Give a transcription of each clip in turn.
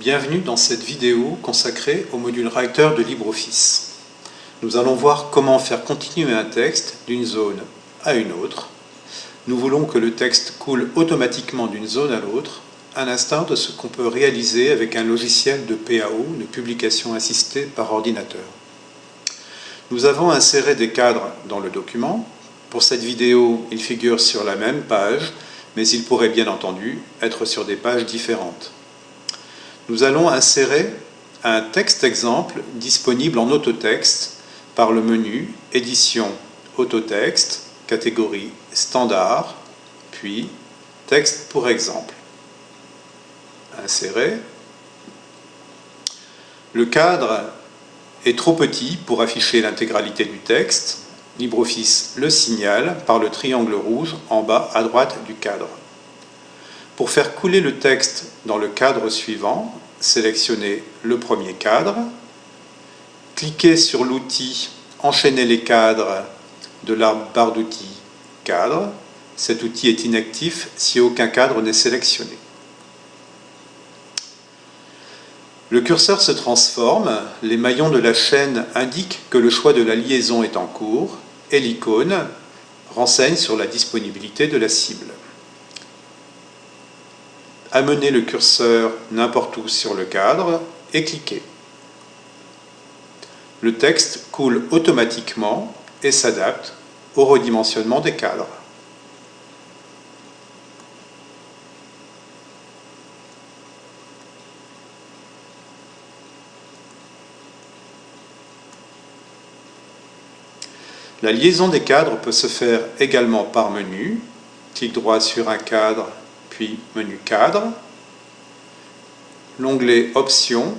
Bienvenue dans cette vidéo consacrée au module réacteur de LibreOffice. Nous allons voir comment faire continuer un texte d'une zone à une autre. Nous voulons que le texte coule automatiquement d'une zone à l'autre, à l'instar de ce qu'on peut réaliser avec un logiciel de PAO, de publication assistée par ordinateur. Nous avons inséré des cadres dans le document. Pour cette vidéo, ils figurent sur la même page, mais ils pourraient bien entendu être sur des pages différentes. Nous allons insérer un texte exemple disponible en autotexte par le menu Édition Autotexte, catégorie Standard, puis Texte pour exemple. Insérer. Le cadre est trop petit pour afficher l'intégralité du texte. LibreOffice le signale par le triangle rouge en bas à droite du cadre. Pour faire couler le texte dans le cadre suivant, sélectionnez le premier cadre, cliquez sur l'outil Enchaîner les cadres de la barre d'outils Cadre. Cet outil est inactif si aucun cadre n'est sélectionné. Le curseur se transforme, les maillons de la chaîne indiquent que le choix de la liaison est en cours et l'icône renseigne sur la disponibilité de la cible. Amenez le curseur n'importe où sur le cadre et cliquez. Le texte coule automatiquement et s'adapte au redimensionnement des cadres. La liaison des cadres peut se faire également par menu. Clic droit sur un cadre, puis menu cadre. L'onglet Options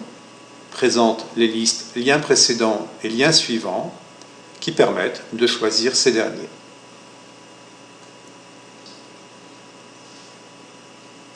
présente les listes liens précédents et liens suivants qui permettent de choisir ces derniers.